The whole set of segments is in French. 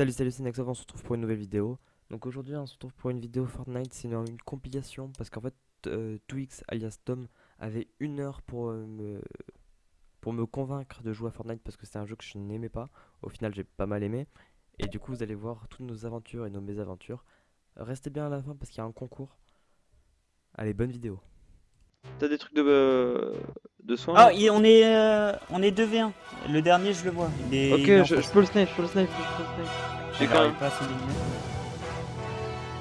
Salut salut c'est Nexov, on se retrouve pour une nouvelle vidéo. Donc aujourd'hui on se retrouve pour une vidéo Fortnite, c'est une, compilation parce qu'en fait euh, Twix alias Tom avait une heure pour euh, me pour me convaincre de jouer à Fortnite parce que c'est un jeu que je n'aimais pas. Au final j'ai pas mal aimé et du coup vous allez voir toutes nos aventures et nos mésaventures. Restez bien à la fin parce qu'il y a un concours. Allez bonne vidéo. T'as des trucs de, euh, de soins Ah, on est, euh, on est 2v1. Le dernier, je le vois. Il est, Ok, il est en je, peux le snipe, je peux le snipe, je peux le snipe. J'ai quand même.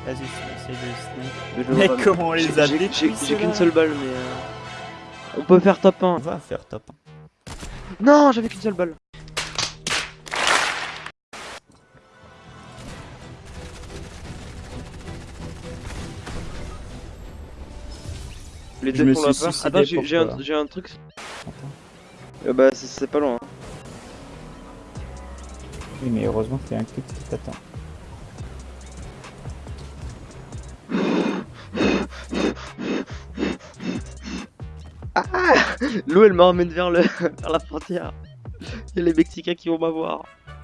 Vas-y, essaye de snipe. mais comment on les a j'ai- qu'une seule balle, mais. euh, On peut faire top 1. On va faire top. Non, j'avais qu'une seule balle. Les Je me suis peur. suicidé Attends, j'ai un, truc. Euh, bah, c'est- pas loin. hein. Oui, mais heureusement que t'es un clip qui t'attend. L'eau, elle m'emmène vers, le... vers la frontière. Il y a les Mexicains qui vont m'avoir.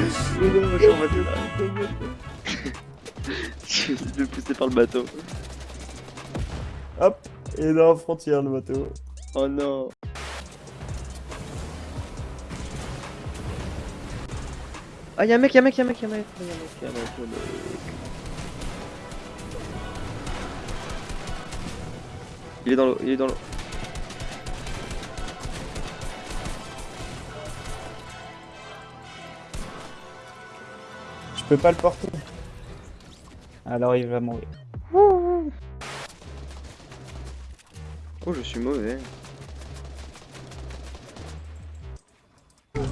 Je suis en je. Je suis de pousser par le bateau. Hop, et dans la frontière, le bateau. Oh non. Ah, y'a un mec, y'a un mec, y'a un mec, y'a un mec, y'a un mec, y'a un mec, y'a un mec. Il est dans l'eau, il est dans l'eau. Je peux pas le porter. Alors il va mourir. Oh, je suis mauvais.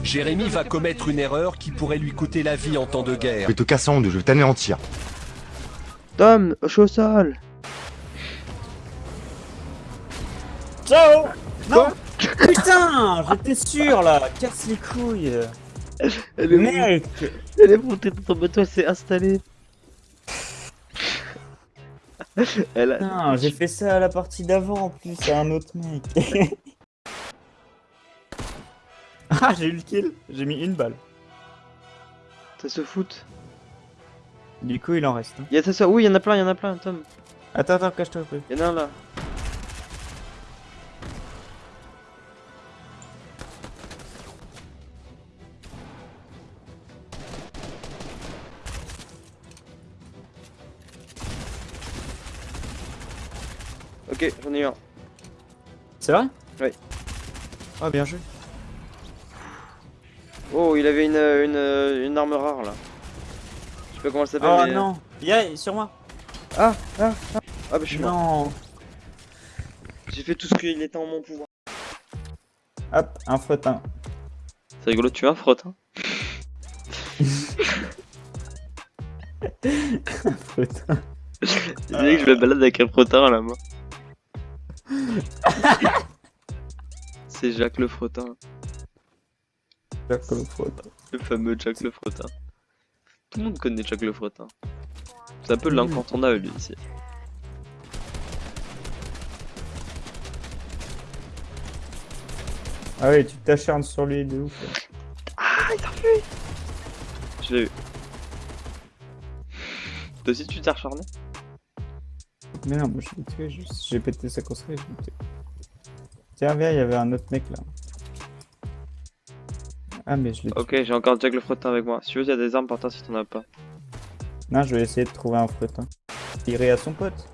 Jérémy va commettre une erreur qui pourrait lui coûter la vie en temps de guerre. Je vais te casser en deux, je vais t'anéantir. Tom, je suis au sol. Ciao Non Putain J'étais sûr là Casse les couilles Elle est, Mec elle est montée dans ton bateau, elle s'est installée. elle a... Putain, j'ai fait ça à la partie d'avant en plus à un autre mec. ah, j'ai eu le kill. J'ai mis une balle. Ça se fout. Du coup, il en reste. hein. Y'a ça, ça. Oui, y'en a plein, y'en a plein, Tom. Attends, attends, cache-toi un peu. Y'en a un là. Ok, j'en ai eu un. C'est vrai Ouais. Ah, bien joué. Oh, il avait une, une, une arme rare là. Je sais pas comment elle s'appelle. Oh mais- non Y'a sur moi Ah, ah, ah. Ah, bah je suis mort. Non J'ai fait tout ce qu'il était en mon pouvoir. Hop, un frottin. C'est rigolo, tu as un frotte. Hein frottin. Tu que je me balade avec un frottin à la main. C'est Jacques le frottin, Comme frottin. le fameux Jacques le frottin. Tout le monde connaît Jacques le frottin. C'est un peu l'incontournable lui ici. Ah oui, tu t'acharnes sur lui de ouf. Je l'ai eu. Toi aussi tu t'es recharné Mais non, moi je l'ai tué, juste j'ai pété sa construit, je l'ai tué. Tiens, viens, il y avait un autre mec là. Ah, mais je l'ai. Ok, j'ai encore Jacques le frottin avec moi. Si tu veux, il y a des armes par terre si t'en as pas. Non, je vais essayer de trouver un frottin. Tirer à son pote.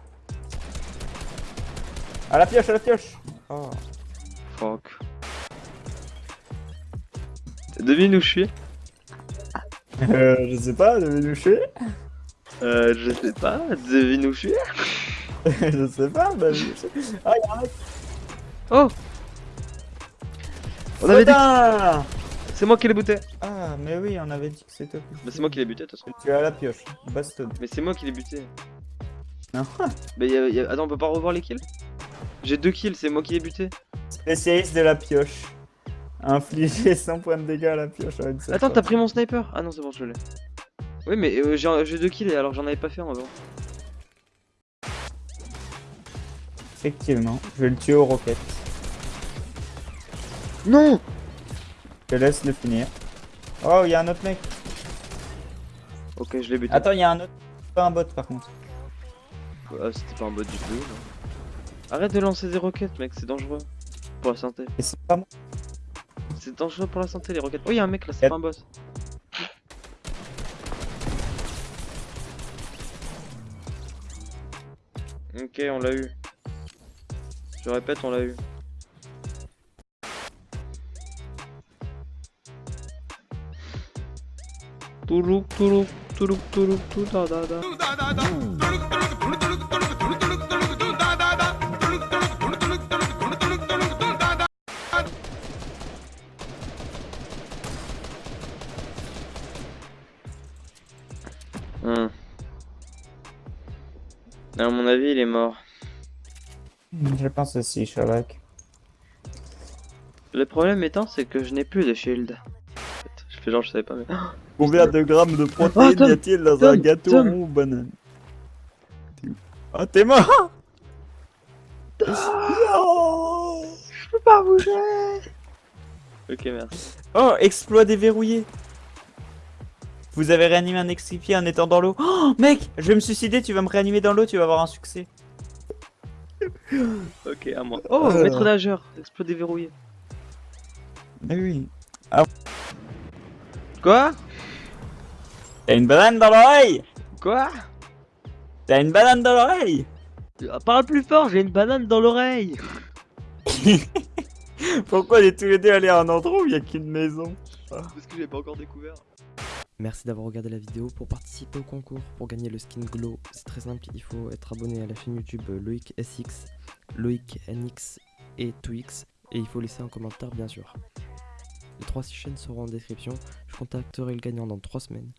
À la pioche, à la pioche Oh. Fuck. Devine où je suis Euh, je sais pas, devez nous tuer Euh, je sais pas. Devine où je suis Je sais pas, bah je sais. Ah, y'a un mec Oh On avait dit c'est moi qui l'ai buté. Ah, mais oui, on avait dit que c'était. Mais c'est moi qui l'ai buté de toute façon. Tu es à la pioche, baston. Mais c'est moi qui l'ai buté. Non. Mais y a- y a- attends, on peut pas revoir les kills? J'ai deux kills, c'est moi qui l'ai buté. Spécialiste de la pioche. Infliger 100 points de dégâts à la pioche avec ça. Attends, t'as pris mon sniper? Ah non, c'est bon, je l'ai. Oui, mais euh, j'ai deux kills et alors que j'en avais pas fait un avant. Effectivement, je vais le tuer aux roquettes. Non Je te laisse le finir. Oh, il y a un autre mec. Ok, je l'ai buté. Attends, il y a un autre. Pas un bot par contre. Ah, c'était pas un bot du tout. non. Arrête de lancer des roquettes, mec, c'est dangereux. Pour la santé. Et c'est pas moi. C'est dangereux pour la santé, les roquettes. Oh, il y a un mec là, c'est pas un boss. Ok, on l'a eu. Je répète, on l'a eu. Toulouk, tout da da da. Hmm. À mon avis, il est mort. Je pense aussi, Sherlock. Le problème étant, c'est que je n'ai plus de shield. En fait, Je fais genre, je savais pas, mais. Combien de grammes de protéines Oh, Tom, y a-t-il dans un gâteau Tom. ou banane? T'es où Oh, t'es mort Non Ok, merci. Oh, exploit déverrouillé Vous avez réanimé un extripié en étant dans l'eau. Oh, mec, je vais me suicider, tu vas me réanimer dans l'eau, tu vas avoir un succès. Ok, à moi. Oh, Euh. maître nageur, exploit déverrouillé. Mais oui. Quoi? T'as une banane dans l'oreille Quoi? T'as une banane dans l'oreille Ah, Parle plus fort, j'ai une banane dans l'oreille. Pourquoi on est tous les deux allés à un endroit où il y a qu'une maison? Parce que j'ai pas encore découvert. Merci d'avoir regardé la vidéo. Pour participer au concours, pour gagner le skin Glow, c'est très simple, il faut être abonné à la chaîne YouTube Loïc SX, Loïc NX et Twix, et il faut laisser un commentaire bien sûr. Les trois chaînes seront en description, je contacterai le gagnant dans 3 semaines.